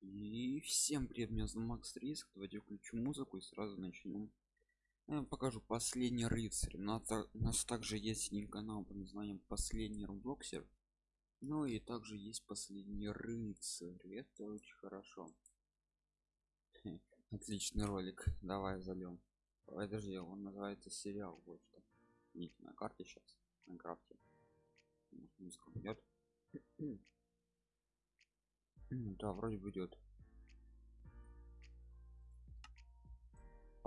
И всем привет, меня зовут Макс Риск. Давайте включу музыку и сразу начнем. Я покажу последний рыцарь. У нас, у нас также есть один канал под названием Последний Роблоксер. Ну и также есть последний рыцарь. Это очень хорошо. Отличный ролик. Давай зальем. Подожди, он называется сериал. Вот что. Видите на карте сейчас. На крафте музыка идет да вроде бы идет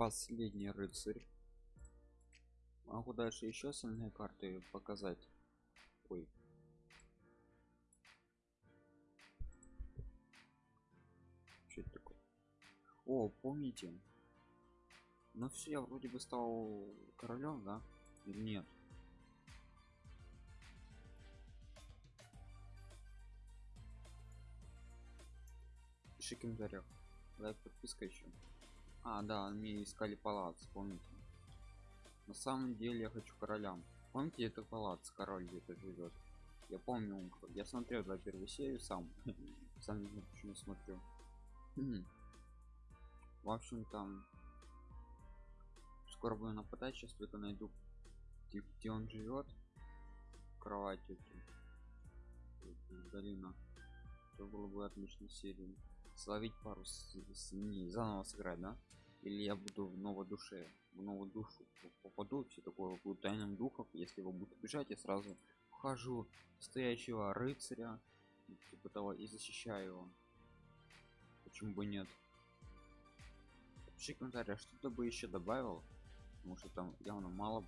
последний рыцарь. Могу дальше еще остальные карты показать? Ой. Что это такое? О помните? Ну все я вроде бы стал королем да? Нет пиши комментариях лайк подписка еще а да мне искали палац помните? На самом деле я хочу королям помните это палац король где-то живет я помню я смотрел за первую серию сам. Сам не знаю почему смотрю. В общем там скоро буду нападать сейчас только найду где, он живет кровать долина. Это было бы отличной серией словить пару с, с, не, заново сыграть да? Или я буду в новой душе в новую душу попаду все такое буду тайным духов если его будут бежать я сразу вхожу стоящего рыцаря типа того и защищаю его. Почему бы нет? Пиши комментарий, что ты бы еще добавил? Потому что там явно мало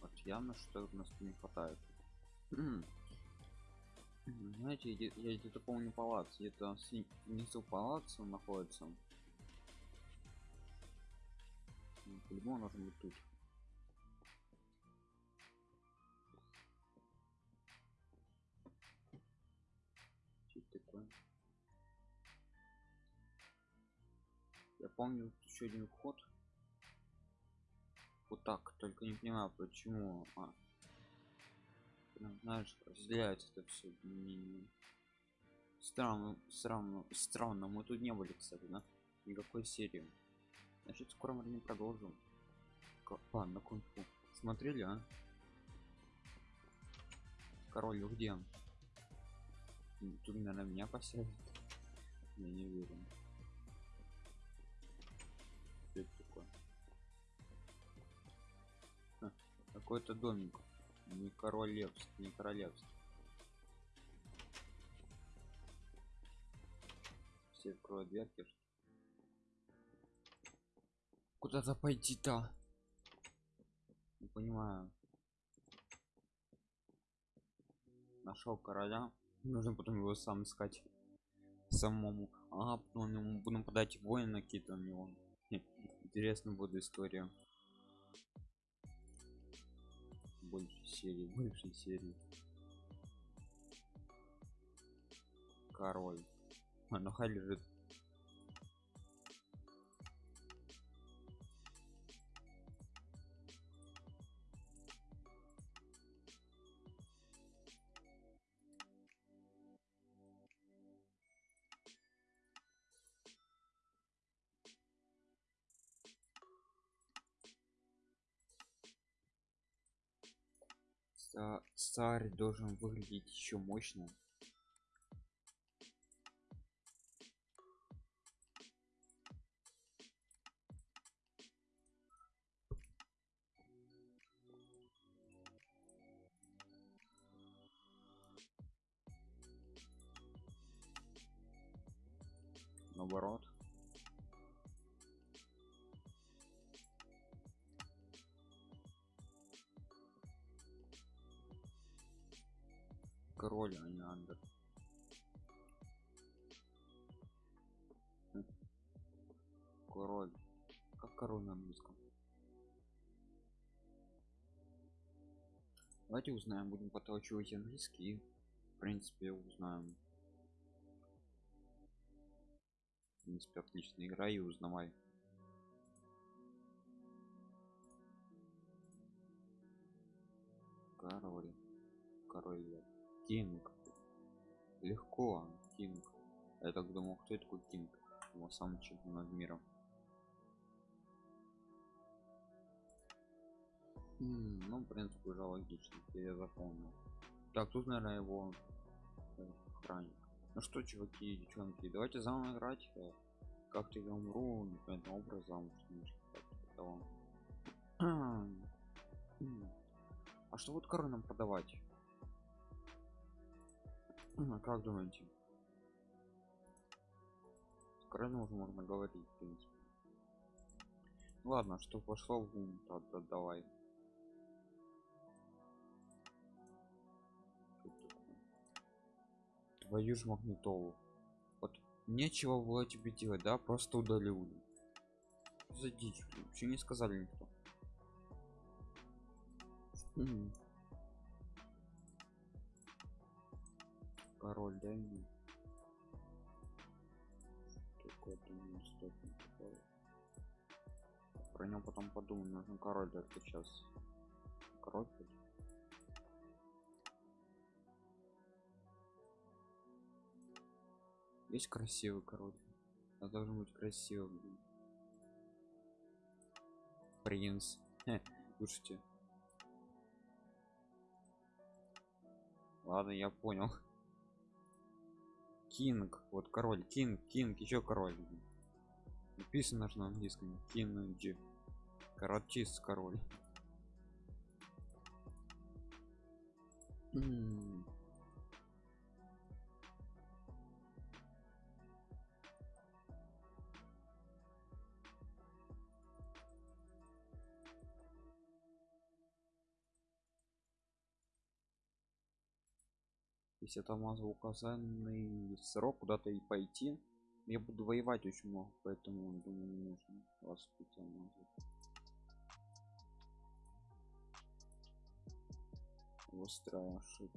вот явно что у нас не хватает знаете я где-то помню палац где-то внизу палац находится. По-любому должен быть тут. Что такое? Я помню еще один вход. Вот так только не понимаю почему а, прям знаешь разделяется это все странно странно странно. Мы тут не были кстати да? Никакой серии. Значит скоро мы продолжим. А, на кунг-фу смотрели а? Король где? Тут наверное меня посадят. Я не верю такое? А, какой-то домик не королевский не королевский. Все откроют дверки куда-то пойти-то? Не понимаю. Нашел короля. Нужно потом его сам искать. Самому. А потом ему будем подать воина какие-то на него. Интересно будет история больше серии больше серии. Король. А ну хай лежит царь должен выглядеть еще мощно. Наоборот команда. Король. Как король на английском? Давайте узнаем, будем подтолчивать английский. В принципе, узнаем. В принципе, отличная игра и узнавай. Король. Король. Кинг легко кинг. Я так думал кто такой кинг? Его сам над миром. М, ну в принципе уже логично я запомнил. Так тут наверное его э, охранник. Ну что чуваки девчонки давайте заново играть э, как-то я умру непонятным образом потому что как-то того. М. а что вот коры нам продавать М, как думаете Кареной уже можно говорить в принципе. Ладно что пошло в ум тогда давай. Твою ж магнитолу. Вот нечего было тебе делать да? Просто удалил за дичь вообще не сказали никто. Король дай мне какой-то неистотный такой. про него потом подумаем нужен король только сейчас король хоть? есть красивый король а должен быть красивый блин. принц слушайте ладно я понял кинг вот король кинг кинг еще король написано же на английском кинг. Каратист король если там указанный срок куда-то и пойти. Я буду воевать очень много поэтому думаю не нужно вас тут. Выстраиваю, что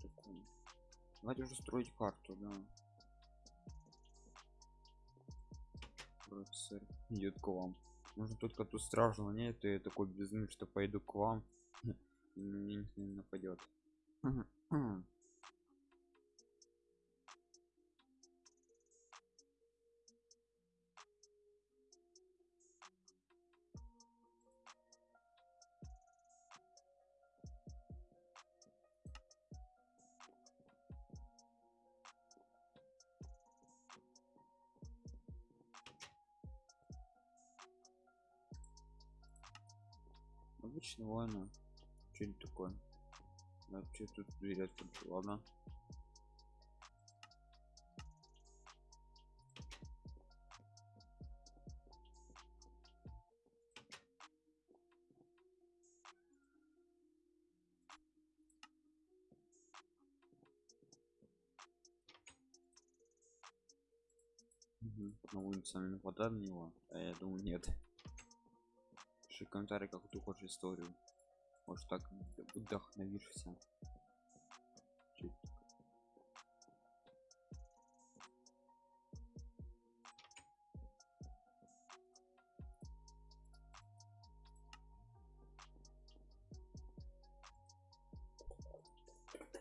давайте уже строить карту да. Профессор идет к вам. Нужно только тут стражу нет и такой безумный что пойду к вам. На меня не нападет обычно война что-нибудь такое. Да, что тут берет ладно. Мгм. на улице наверное, вода на него а я думаю нет пиши комментарий как ты хочешь историю. Может так вдохновишься.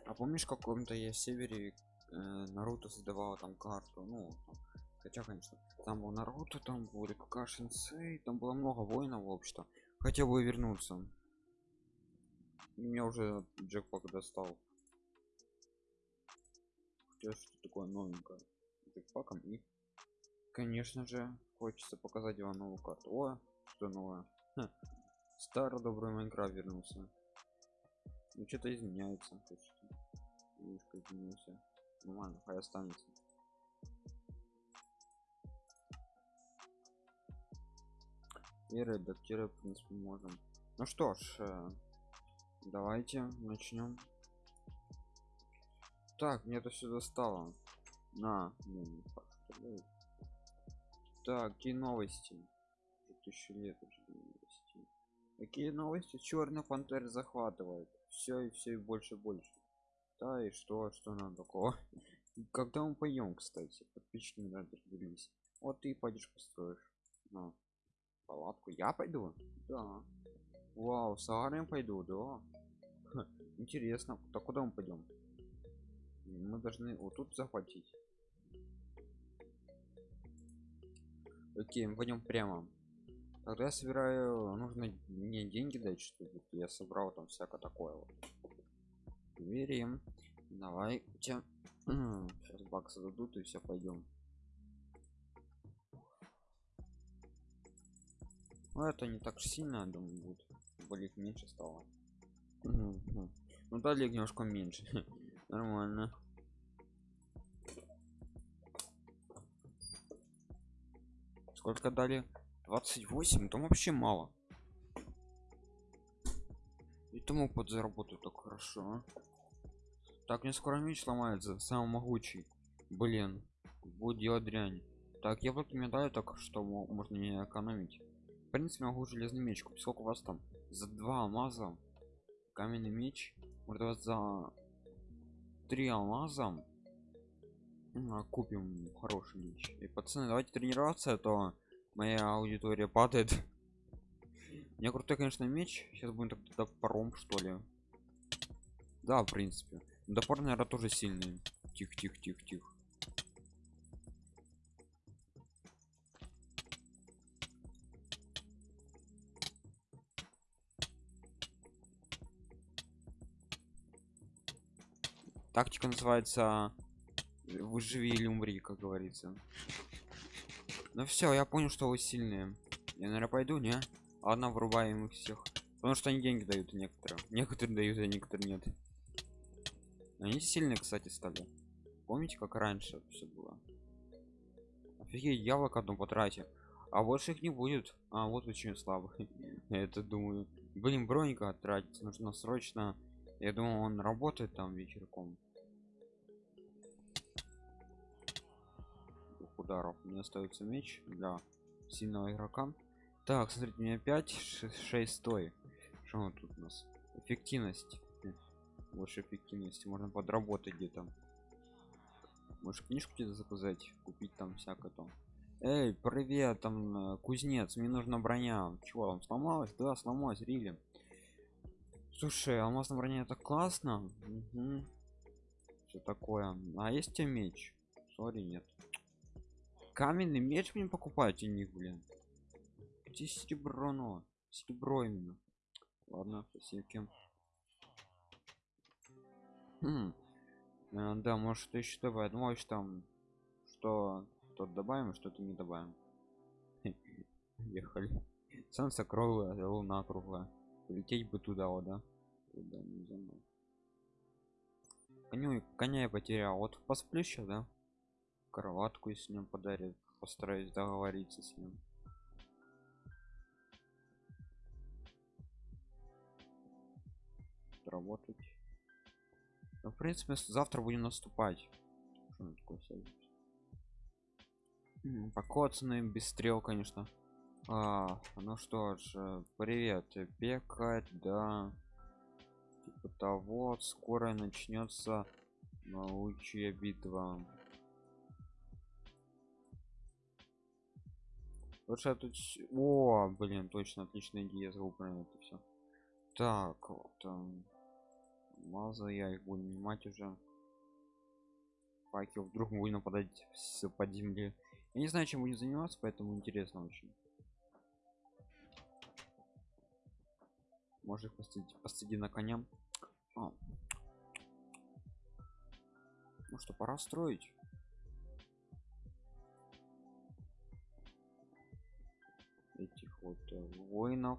А помнишь в каком-то я севере э, наруто создавала там карту? Ну хотя конечно там был наруто там были кашинцы там было много воинов вообще-то хотел бы вернуться. Меня уже джекпак достал. Хотя что такое новенькое джекпаком и конечно же хочется показать вам новую карту. О что новое? Ха. старый добрый майнкрафт вернулся. Ну что-то изменяется немножко изменился. Нормально хай останется и редактировать в принципе можем. Ну что ж э, давайте начнем так мне это все достало. На ну, так какие новости. Тысячу лет уже новости какие новости черный пантер захватывает. Все и все и больше и больше. Да и что что нам такого? Когда мы поем кстати? Подписчики не разберись вот ты пойдешь построишь палатку я пойду? Да. Вау с Агарем пойду да? Ха, интересно так куда мы пойдем мы должны вот тут захватить. Окей мы пойдем прямо. Тогда я собираю нужно мне деньги дать чтобы я собрал там всякое такое вот. Верим давай сейчас баксы дадут и все пойдем ну это не так сильно думаю будет. Болит меньше стало. Ну дали немножко меньше. Нормально. Сколько дали? 28 там вообще мало. И тому подзаработаю так хорошо а. так мне скоро меч сломается самый могучий. Блин будет делать дрянь. Так я вот мне даю так что можно не экономить в принципе могу железный меч купить. Сколько у вас там? За два алмаза каменный меч. Может за три алмаза? Купим хороший меч. И пацаны давайте тренироваться а то моя аудитория падает. У меня крутой конечно меч. Сейчас будем тогда паром что ли. Да в принципе. Допор наверное тоже сильный. Тихо тихо тихо тихо тактика называется выживи или умри как говорится. Ну все я понял что вы сильные. Я наверное пойду не? Ладно вырубаем их всех. Потому что они деньги дают некоторые некоторые дают а некоторые нет. Они сильные кстати стали. Помните как раньше все было? Офигеть яблок одну потратил. А больше их не будет. А вот очень слабый это думаю. Блин броника тратить нужно срочно. Я думаю он работает там вечерком ударов. Мне остается меч для сильного игрока. Так смотрите у меня 5 6 стой. Что тут у нас? Эффективность. Больше эффективности. Можно подработать где-то. Может книжку где-то заказать купить там всякое там. Эй привет там э, кузнец мне нужна броня. Чего там сломалась? Да сломалась рили. Слушай алмазная броня это классно. Угу. что такое? А есть тебе меч? Сори нет каменный меч мне покупаете них блин. Где серебро но серебро именно? Ладно спасибо хм. а, да может еще добавить можешь там что тут добавим что-то не добавим. Ехали. Солнце круглое луна круглая. Полететь бы туда вот да? Туда не коню коня я потерял. Вот посплю сейчас да кроватку если нем подарит постараюсь договориться с ним. Работать. Ну, в принципе завтра будем наступать. Покоцанный без стрел конечно. А, ну что ж э, привет. Бегать да. Типа того скоро начнется научная битва лучше тут о блин точно отличная идея забыл про это все так вот там маза я их буду нанимать уже. Факел вдруг мы будем нападать с под земли я не знаю чем будем заниматься поэтому интересно очень. Может посадить посади на коня? А. ну что пора строить вот э, воинов.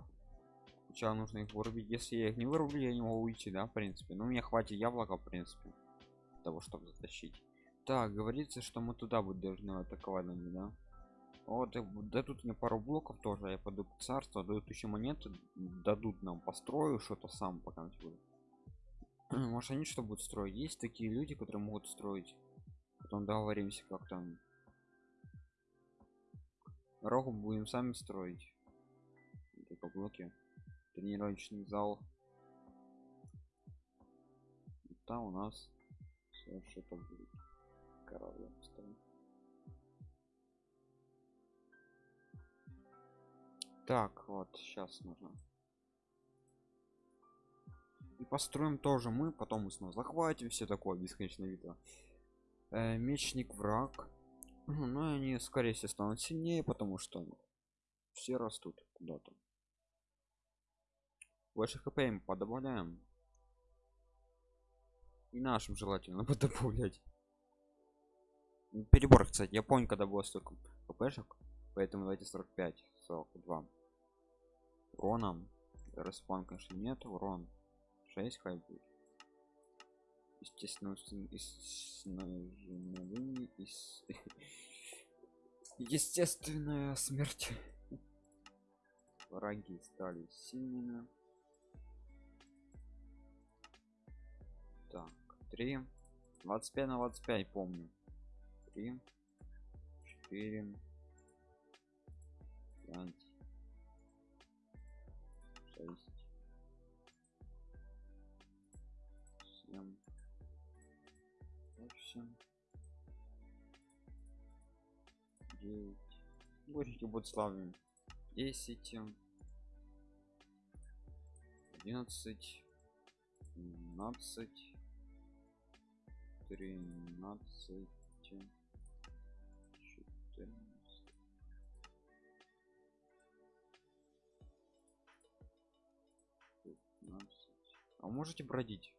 Сначала нужно их вырубить. Если я их не вырублю я не могу уйти да в принципе. Но ну, мне хватит яблока в принципе того чтобы затащить. Так говорится что мы туда будем должны атаковать да вот да тут мне пару блоков тоже я пойду к царству дают еще монеты дадут нам построю что-то сам пока буду может они что будут строить? Есть такие люди которые могут строить? Потом договоримся как там. Рогу будем сами строить. Блоки. Тренировочный зал. Там у нас все что-то будет. Поставим. Так, вот, сейчас нужно. И построим тоже мы потом мы снова захватим все такое бесконечная битва э, мечник враг ну они скорее всего станут сильнее потому что все растут куда-то больше хп им подобавляем. И нашим желательно подобавлять. Перебор кстати я помню когда было столько хпшек поэтому давайте 45 42 уроном. Распан конечно нет урон 6 хай будет естественно из естественная смерть. Враги стали сильными так 3 25 на 25 помню. 3 4 5 6 7 8 9 Горечки будут славными. 10 11 12 13 14 15 а можете бродить?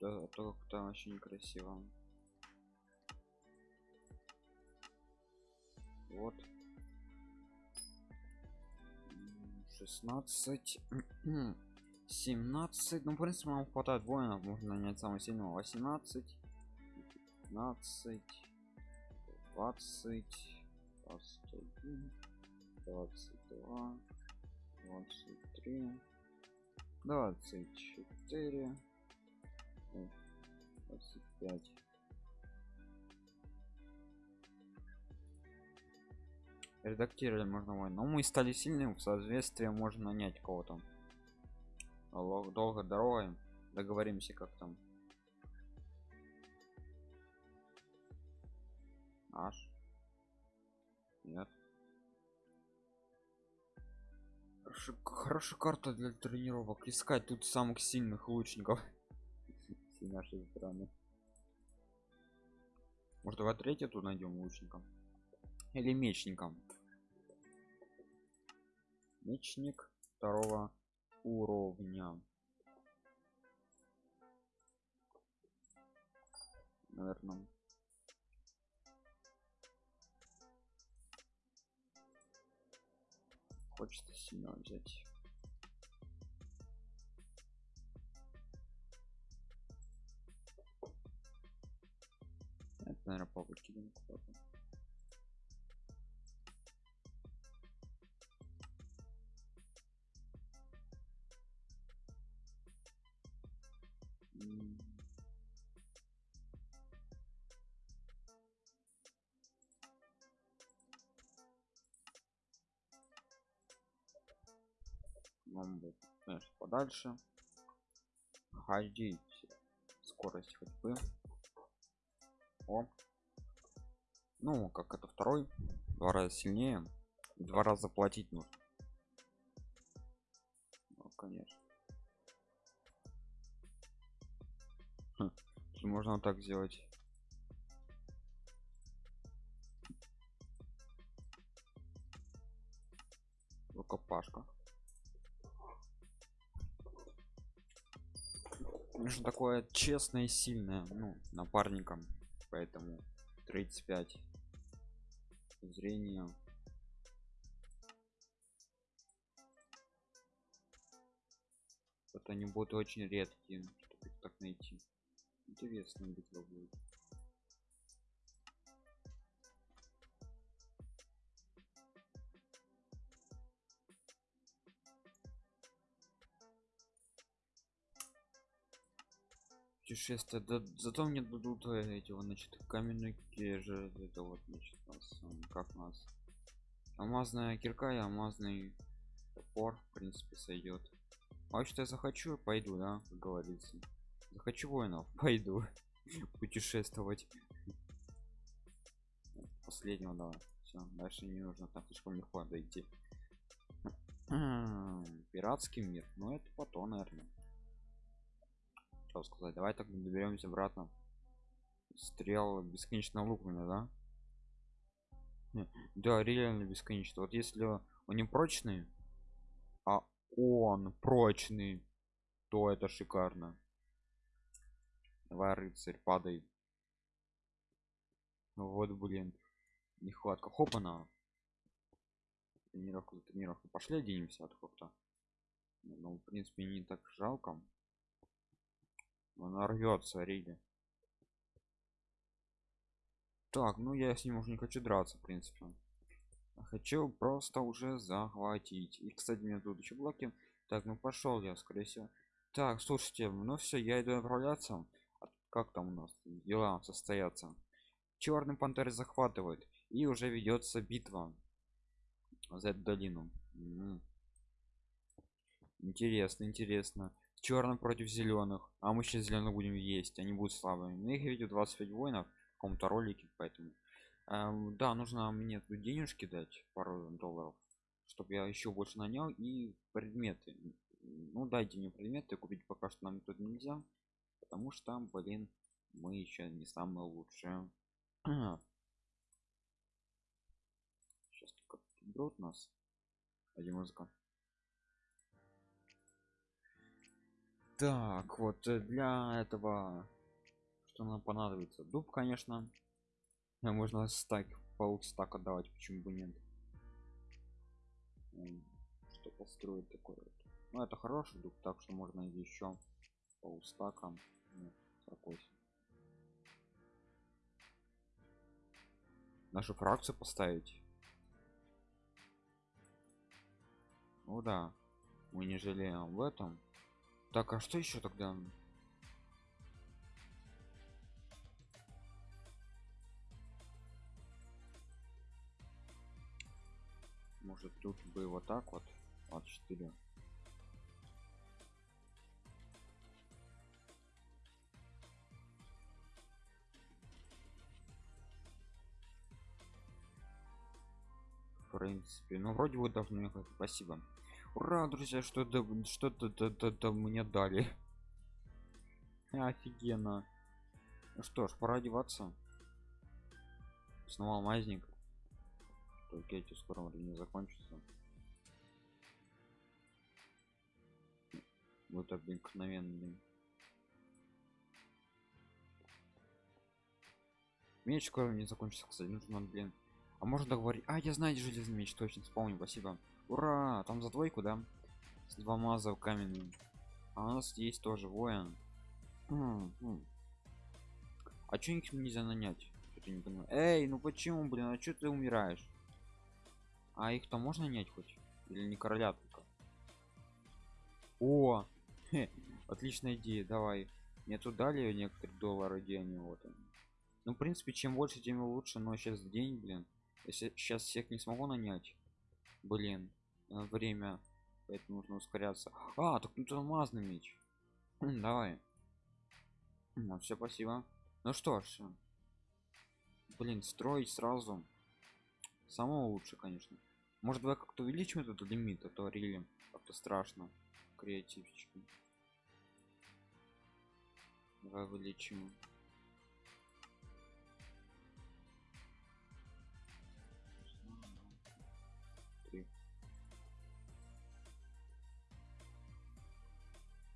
Да, то как-то вообще некрасиво вот. 16 17 ну в принципе нам хватает воинов можно нанять самого сильного. 18 15 20 21 22 23 24 25 редактировали можно войну но мы стали сильным в соответствии можно нанять кого-то. Долго дорогой. Договоримся как там. Аж нет. Хорошо, хорошая карта для тренировок. Искать тут самых сильных лучников. С может давай третью тут найдем лучником или мечником мечник второго уровня. Наверное хочется сильно взять. Наверное повыкидем куда-то вам будет конечно подальше. Ходить. Скорость ходьбы. О. Ну как это второй. Два раза сильнее. Два раза платить нужно. Ну, конечно можно вот так сделать. Рукопашка. Конечно такое честное и сильное ну напарником поэтому 35 зрение. Это они будут очень редкие чтобы их так найти интересно битва будет путешествие да, зато мне дадут э, эти вот значит каменные же это вот значит нас как нас. Алмазная кирка и алмазный топор в принципе сойдет а что я захочу пойду да как говорится захочу воинов пойду путешествовать. Последнего давай все дальше не нужно так слишком легко дойти. Пиратский мир ну это потом наверное. Что сказать давай так доберемся обратно. Стрел бесконечно луками да? Да реально бесконечно. Вот если он не прочный а он прочный то это шикарно давай рыцарь падай вот блин нехватка. Хопана. Тренировка за тренировку. Пошли оденемся от хопта ну в принципе не так жалко. Она рвется риги так ну я с ним уже не хочу драться в принципе. Хочу просто уже захватить. И кстати мне тут еще блоки. Так ну пошел я скорее всего. Так слушайте ну все я иду отправляться. а как там у нас дела состоятся. Черный пантер захватывает и уже ведется битва за эту долину. Интересно интересно. Черным против зеленых а мы сейчас зеленых будем есть они будут слабыми. Ну их видят 25 воинов в каком-то ролике поэтому. Эм, да нужно мне тут денежки дать пару долларов чтобы я еще больше нанял и предметы. Ну дайте мне предметы купить пока что нам тут нельзя потому что, блин, мы еще не самые лучшие. Сейчас только игрок у нас. А где музыка? Так, вот э, для этого что нам понадобится? Дуб, конечно. А можно стак, полстака давать, почему бы нет. Что построить такое? Ну это хороший дуб, так что можно еще по устакам. Ну, 48. Нашу фракцию поставить? Ну да, мы не жалеем об этом. Так, а что еще тогда? Может тут бы вот так вот? 24. Принципе. Ну вроде бы должны ехать спасибо. Ура друзья что-то что-то мне дали? Офигенно. Ну что ж пора одеваться. Снова алмазник только эти скоро времени закончится. Вот обыкновенный. Меч скоро не закончится кстати. Нужно блин а можно договорить? А я знаю железный меч точно вспомнил спасибо. Ура там за двойку да? С двумя за каменным а у нас есть тоже воин. М -м. а чё их нельзя нанять? Не эй ну почему блин? А что ты умираешь? А их то можно нанять хоть? Или не короля только? О хе, отличная идея давай. Мне тут дали некоторые доллары они вот они. ну в принципе чем больше тем лучше но сейчас день блин если сейчас всех не смогу нанять блин Э, время поэтому нужно ускоряться. А так тут алмазный меч. Давай. Ну, все спасибо. Ну что ж блин строить сразу самого лучше конечно. Может давай как-то увеличим этот лимит а то рили как-то страшно креативчики. Давай увеличим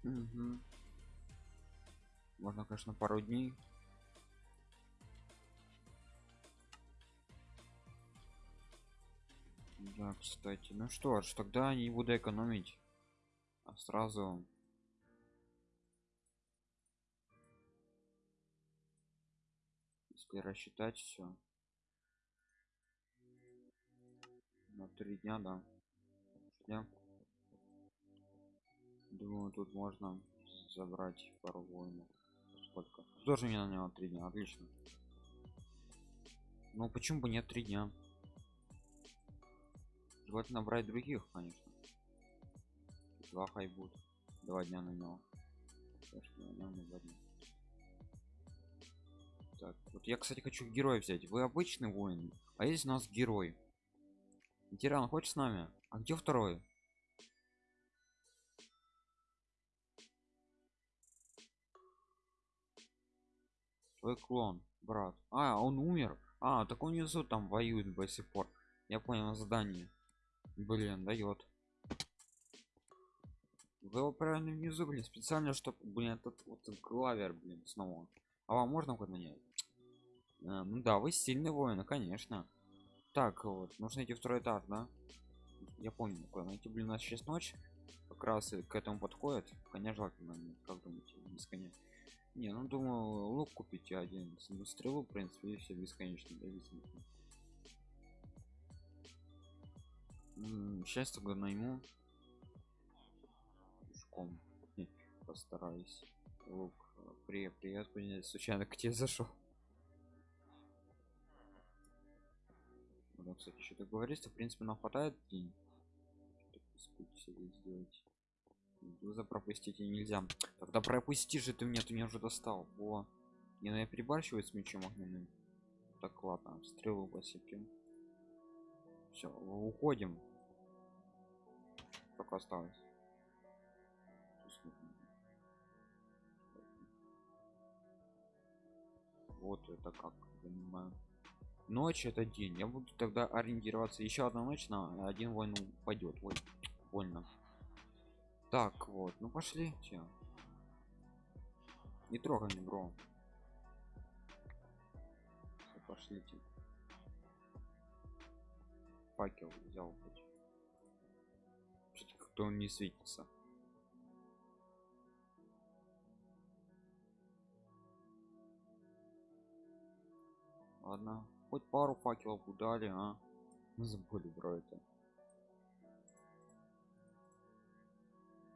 Угу. Можно, конечно, пару дней. Да, кстати. Ну что ж, тогда не буду экономить. А сразу... Если рассчитать все. На три дня, да. Дня. Думаю, тут можно забрать пару воинов. Сколько? Тоже не на него три дня, отлично. Ну почему бы нет три дня? Желательно брать других, конечно. Два хай будет. Два дня на него. Так, вот я, кстати, хочу героя взять. Вы обычный воин а есть у нас герой тиран хочешь с нами а где второй твой клон брат. А он умер? А так он внизу там воюет до сих пор. Я понял задание блин дает. Вы его правильно внизу блин специально чтобы блин этот вот клавер блин снова. А вам можно поднять а, ну да вы сильный воин конечно. Так вот нужно идти второй этаж да? Я помню какой найти блин у нас сейчас ночь. Как раз к этому подходит коня желательно как думаете бесконечно не ну думаю лук купить один стрелу в принципе и все бесконечно зависимости сейчас тогда найму. Пешком. Постараюсь. Лук привет привет случайно к тебе зашел да, кстати что-то говорится в принципе нам хватает день сделать за пропустить нельзя. Тогда пропусти же ты меня ты меня уже достал. О не ну я перебарщиваю с мечом огненным. Так ладно стрелу посыпем. Все уходим. Только осталось. Вот это как понимаю ночь это день. Я буду тогда ориентироваться. Еще одна ночь на один войну пойдет ой больно так вот ну пошли че не трогай не бро. Пошлите. Факел взял хоть кто он не светится. Ладно хоть пару факелов удали а? Забыли бро это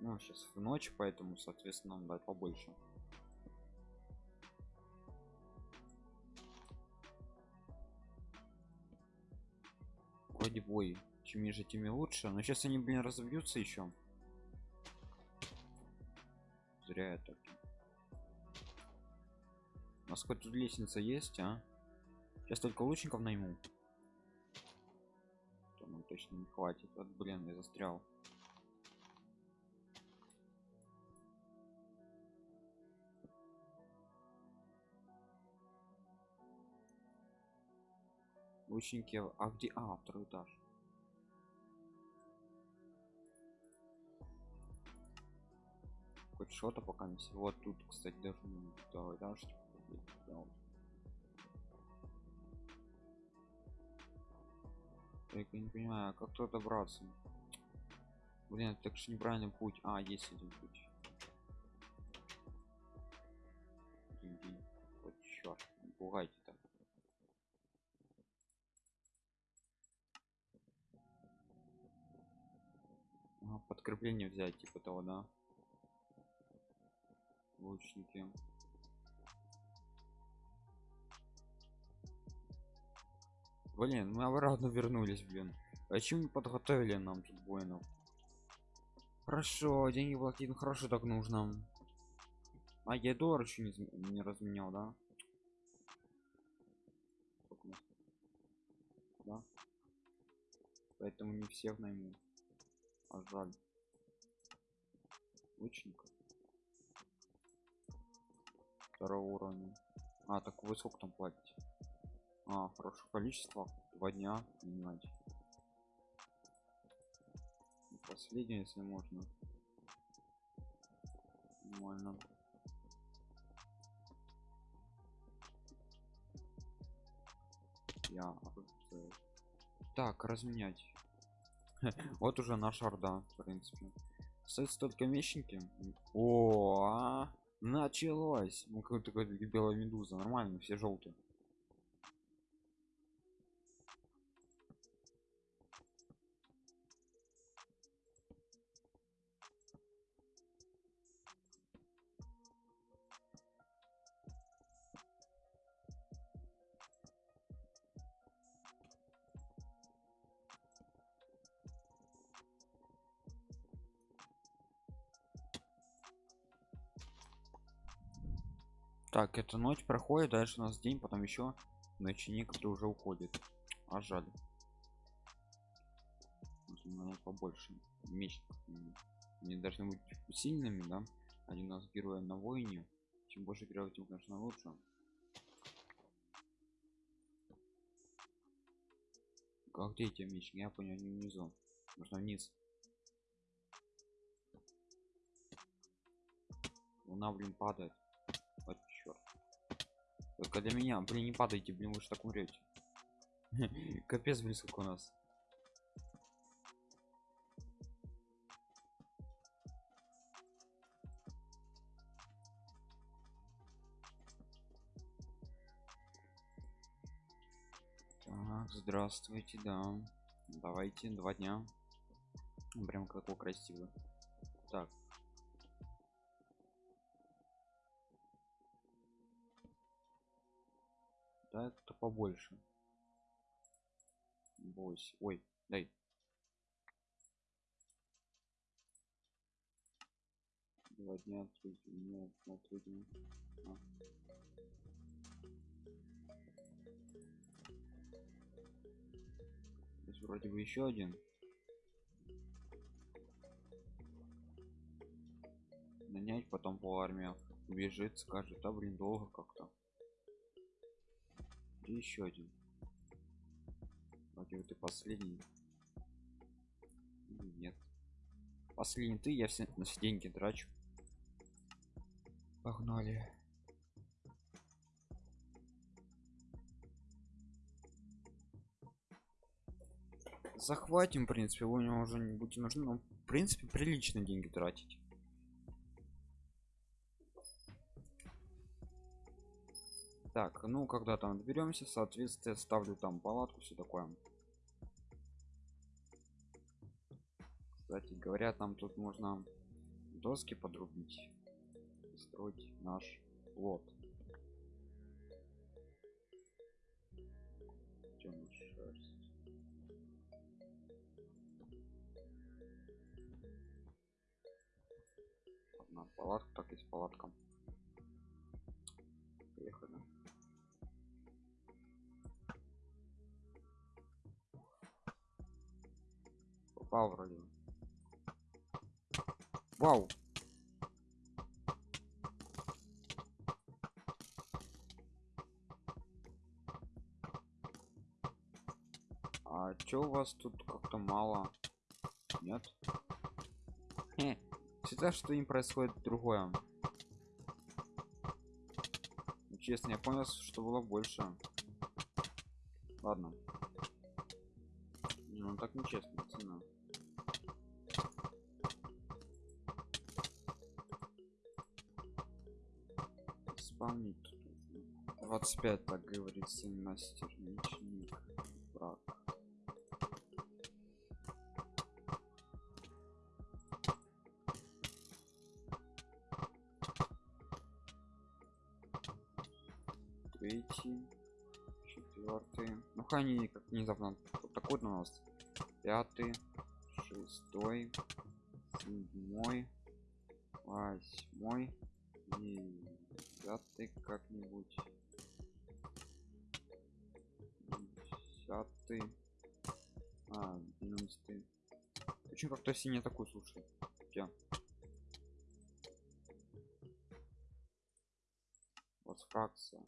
ну сейчас в ночь поэтому соответственно нам дать побольше. Вроде бой. Чем ниже тем лучше. Но сейчас они блин разобьются еще зря это у нас хоть тут лестница есть а? Сейчас только лучников найму. То нам точно не хватит. Вот блин я застрял лучники а где а второй этаж хоть что-то пока не все вот тут кстати даже второй этаж да, я не понимаю как тут добраться? Блин так что неправильный путь. А есть один путь. Вот черт пугайте так подкрепление взять типа того да? Лучники. Блин мы обратно вернулись блин. А чем не подготовили нам тут воинов хорошо деньги платить ну хорошо так нужно. А я доллар еще не, не разменял да? Да? Поэтому не всех найму а жаль лучника второго уровня. А так вы сколько там платите? А хорошее количество. Два дня понимаете. Последнее если можно. Нормально. Я так разменять вот уже наша орда в принципе. Стоит столько мещенки о -а началось. Ну какой-то белая медуза нормально все желтые так эта ночь проходит дальше у нас день потом еще ночник который уже уходит. А жаль. Нужно, побольше меч не должны быть сильными да? Один у нас героя на войне. Чем больше героев тем конечно лучше. Как где эти меч я понял не внизу. Нужно вниз? Луна блин падает только для меня блин не падайте блин вы же так умрете. Капец блин сколько у нас. Так здравствуйте да. Давайте два дня. Прям какой красивый так да это побольше. Бойся. ой дай. Два дня три дня на три дня. А. Здесь вроде бы еще один. Нанять потом по армии убежит скажет а блин долго как-то и еще один. Вроде ты последний. Нет? Последний ты я все на все деньги трачу. Погнали. Захватим в принципе у него уже не будет нужно но в принципе прилично деньги тратить так ну когда там доберемся соответственно ставлю там палатку все такое. Кстати говорят нам тут можно доски подрубить строить наш плод. Одна палатка так есть палатка поехали попал вроде вау. А чё у вас тут как-то мало? Нет? Хе. всегда что им происходит другое. Ну, честно я понял что было больше. Ладно. Ну так нечестно цена спамнить 25 так говорится мастер мечник враг третий четвертый. Ну они как внезапно вот такой у нас. Пятый шестой седьмой восьмой девятый как-нибудь десятый а одиннадцатый. Почему как-то синий такой слушай я вот фракция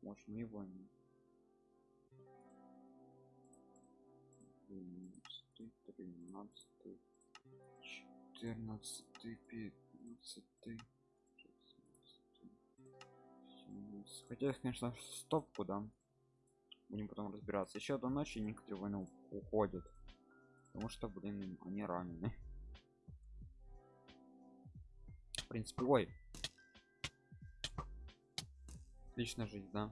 может мы его не 14 15 16 хотя конечно в стопку да будем потом разбираться еще до ночи некоторые войны уходят потому что блин они ранены в принципе ой лично жизнь да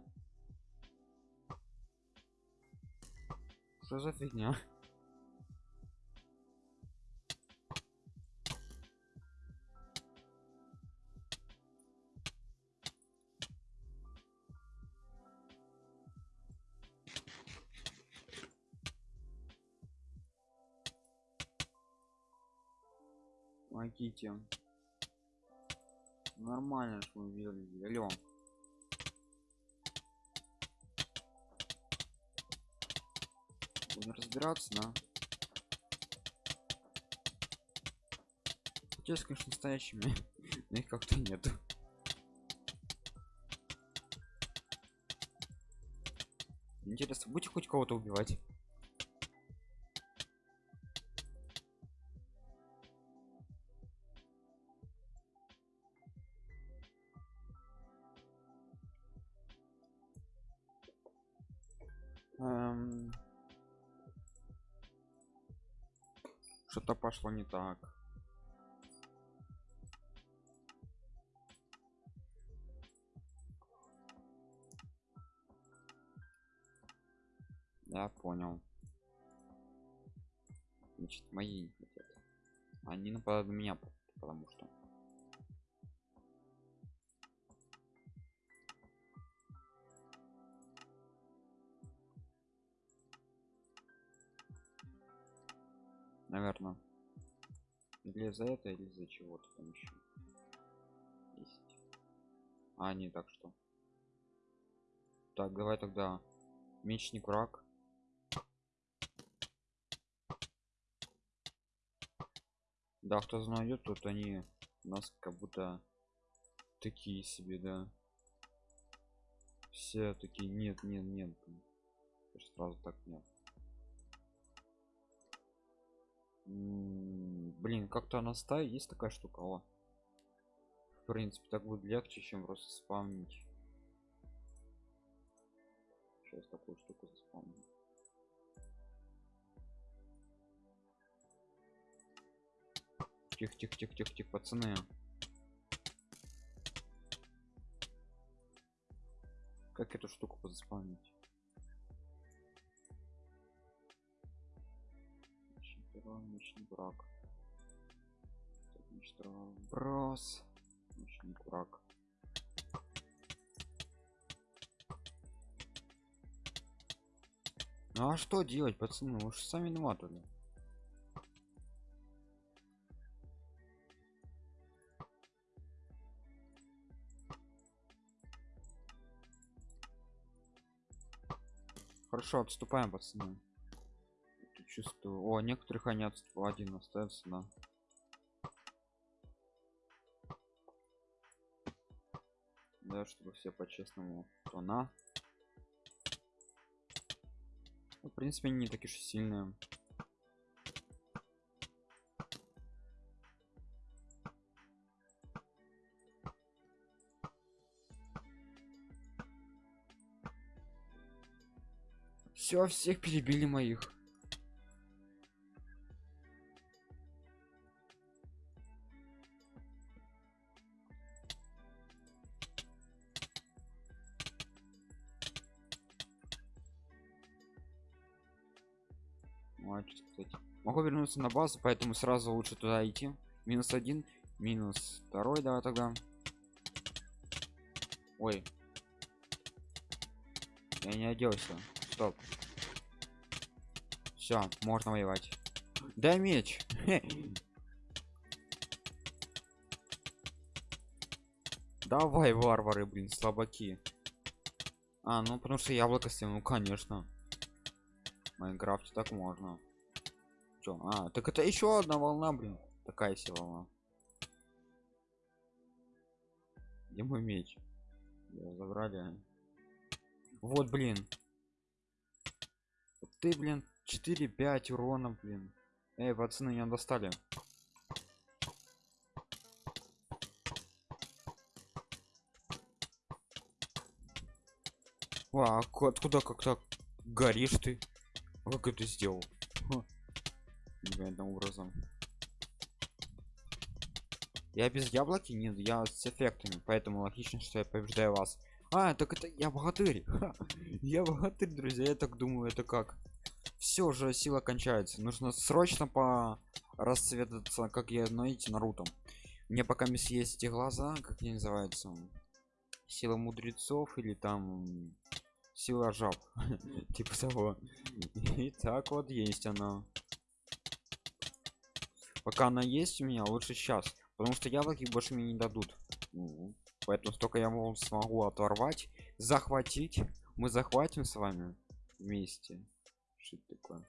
что за фигня помогите Нормально, что мы видели. Алло. Будем разбираться, да? Хотелось, конечно, настоящими, но их как-то нету. Интересно, будете хоть кого-то убивать? Пошло не так. Я понял. Значит, мои не хотят. Они нападают на меня, потому что. Наверное. Или за это, или за чего-то там еще. Есть. А, не так что. Так, давай тогда мечник враг да кто знает тут они нас как будто такие себе да все такие нет нет нет сразу так нет блин как-то на стае есть такая штука о. В принципе так будет легче чем просто спамнить. Сейчас такую штуку заспамню. Тихо тихо тихо тихо тихо пацаны. Как эту штуку заспамнить мощный брак брос мощный брак ну а что делать пацаны вы же сами виноваты Хорошо, отступаем, пацаны. Чувствую. О, некоторых они отступают. Один остается, да. Чтобы все по-честному. То на. Ну, в принципе, они не такие уж сильные. Все, всех перебили моих. Вернуться на базу, поэтому сразу лучше туда идти. Минус один, минус второй, да, тогда. Ой. Я не оделся. Стоп. Все, можно воевать. Дай меч. Давай, варвары, блин, слабаки. А, ну потому что яблоко съем, ну конечно. Майнкрафте так можно. Чё? А, так это еще одна волна, блин. Такая себе волна. Где мой меч? Я забрали. Вот, блин. Ты, блин, 4-5 урона, блин. Эй, пацаны, меня достали. А, откуда как так горишь ты? Как это сделал? Непонятным образом. Я без яблоки? Нет, я с эффектами, поэтому логично, что я побеждаю вас. А, так это я богатырь. я богатырь, друзья, я так думаю, это как? все же сила кончается нужно срочно по расцветаться как я найти наруто мне пока не съесть эти глаза как они называются сила мудрецов или там сила жаб типа того и так вот есть она пока она есть у меня лучше сейчас потому что яблоки больше мне не дадут. Поэтому столько я мол, смогу оторвать захватить. Мы захватим с вами вместе. Что это такое?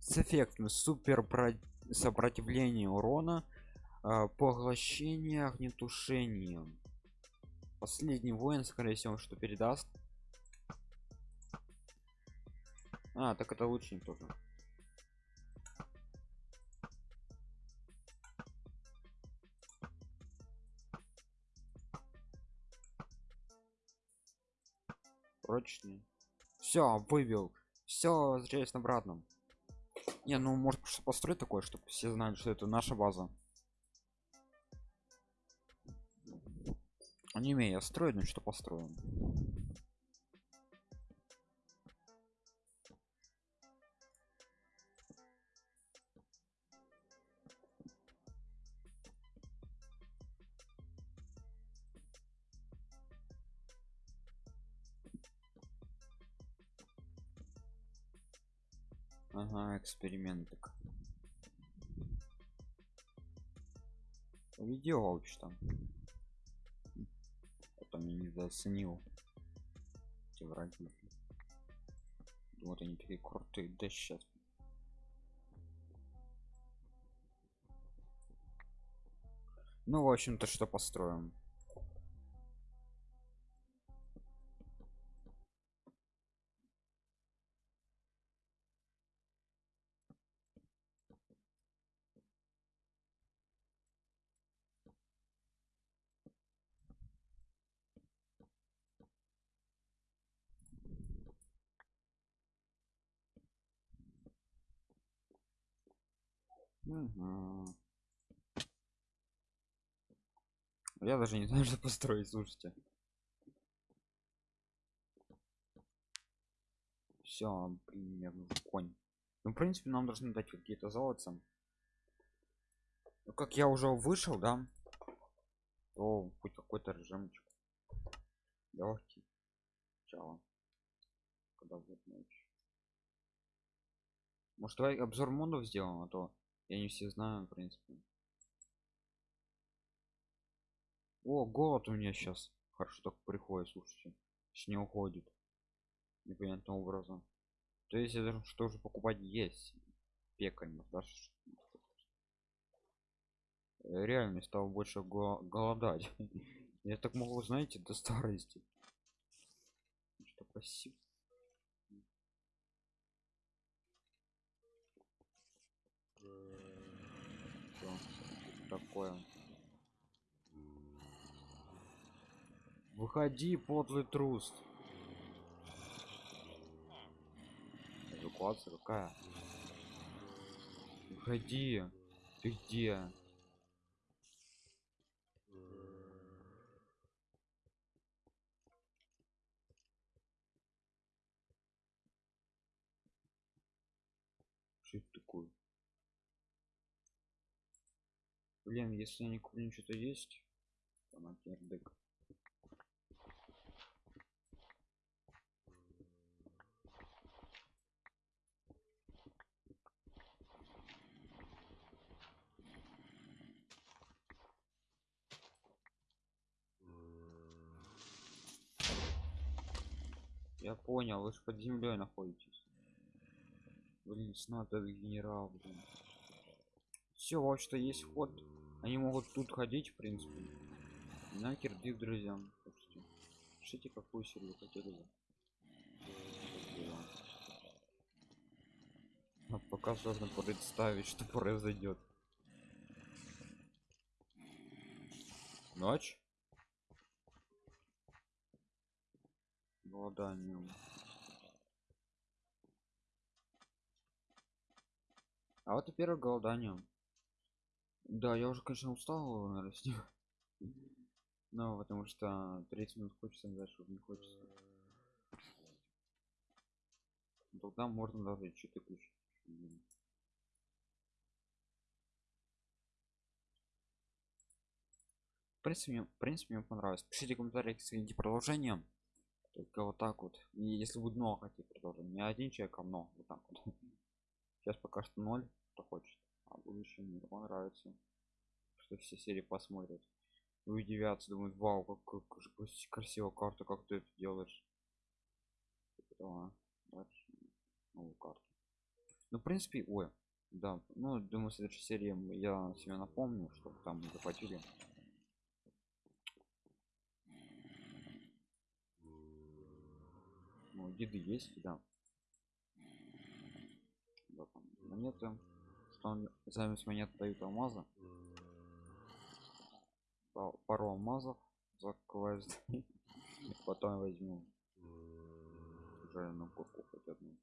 С эффектом супер про- сопротивление урона а, поглощение огнетушением. Последний воин скорее всего что передаст. А так это лучник тоже прочный все вывел. Все возвращаюсь на обратном. Не ну может построить такое чтобы все знали что это наша база. Не имею я строить ну что построим экспериментик видео там. Потом я не заценил эти враги вот они такие крутые да сейчас ну в общем-то что построим Мгм. я даже не знаю что построить слушайте. Все примерно конь. Ну в принципе нам должны дать какие-то золотца. Ну, как я уже вышел да то хоть какой-то режимчик. Легкий начало когда будет ночь может давай обзор модов сделаем а то я не все знаю в принципе. О голод у меня сейчас хорошо так приходит слушайте. С не уходит. Непонятным образом. То есть это что же покупать есть? Пекарь да реально стал больше го- голодать. Я так могу знаете до старости. Что спасибо такое. Выходи подлый трус. Эвакуация какая? Выходи. Ты где? Что это такое блин если я не куплю что-то есть то на пердык. я понял вы же под землей находитесь блин этот генерал блин все вот что есть вход они могут тут ходить в принципе. Нахер их друзьям пишите какую серию хотели бы. А пока сложно представить что произойдет ночь? Голоданием а вот и первое голодание да я уже конечно устал наверное, с ним. но потому что 30 минут хочется дальше не хочется. Тогда можно даже что-то включить в принципе мне, в принципе мне понравилось. Пишите в комментариях скиньте продолжение. Только вот так вот. И если будет много хотите продолжение не один человек а много. Вот так вот. Сейчас пока что ноль кто хочет а в будущем нормально нравится что все серии посмотрят. И удивятся думают вау как, как, же крас- красивая карта как ты это делаешь. Того. дальше новую карту ну в принципе ой да ну думаю следующей серии я себе напомню чтобы там захватили ну еды есть да. Да там монеты что он замес монет дают алмаза Па- пару алмазов за квест. Потом возьму жареную курку хоть одну.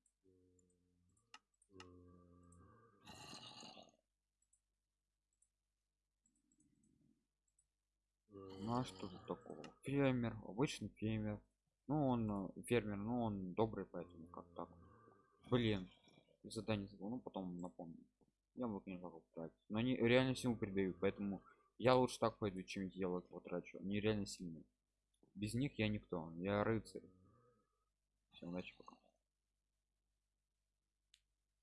Ну а что тут такого? Фермер обычный фермер. Ну он э, фермер ну он добрый поэтому как так? Блин задание забыл ну потом напомню я могу конечно потратить но они реально силу придают поэтому я лучше так пойду чем делать потрачу. Они реально сильные. Без них я никто я рыцарь. Всем удачи пока